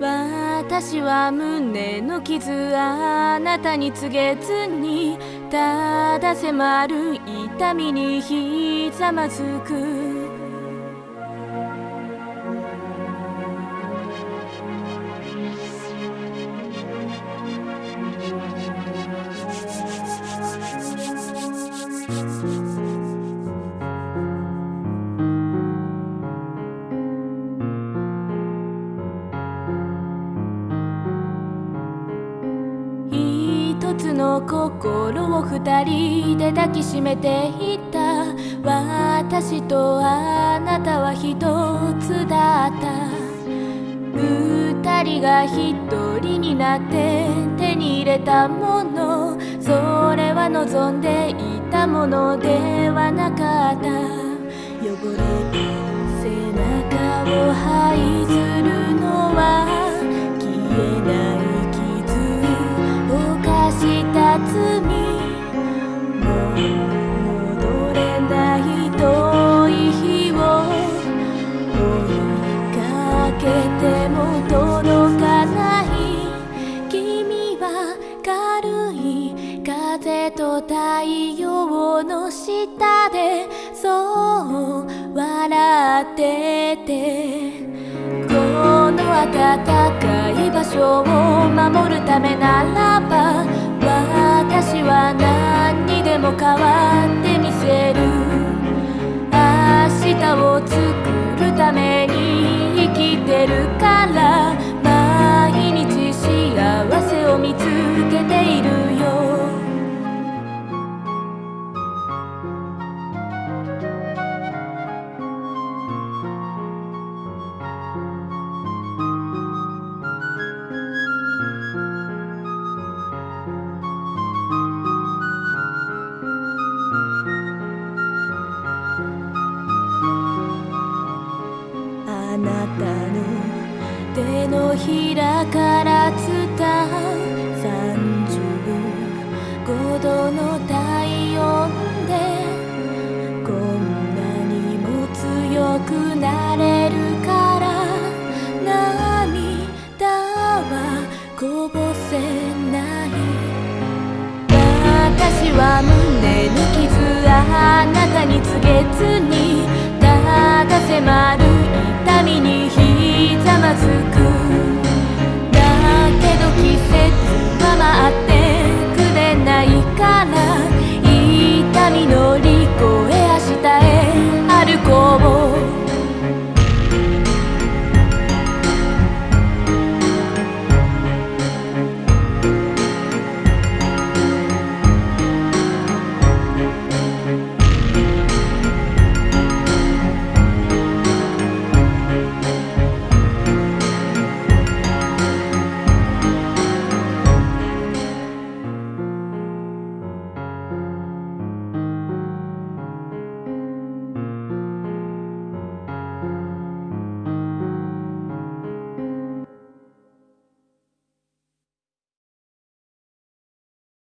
私は胸の傷あなたに告げずにただ迫る痛みにひざまずく。一つの心を二人で抱きしめていた。私とあなたは一つだった。二人が一人になって手に入れたもの。それは望んでいたものではなかった。汚れた背中を下でそう笑っててこの暖かい場所を守るためならば私は何にでも変わる。ひらから伝う35度の体温でこんなにも強くなれるから涙はこぼせない私は胸の傷あなたに告げず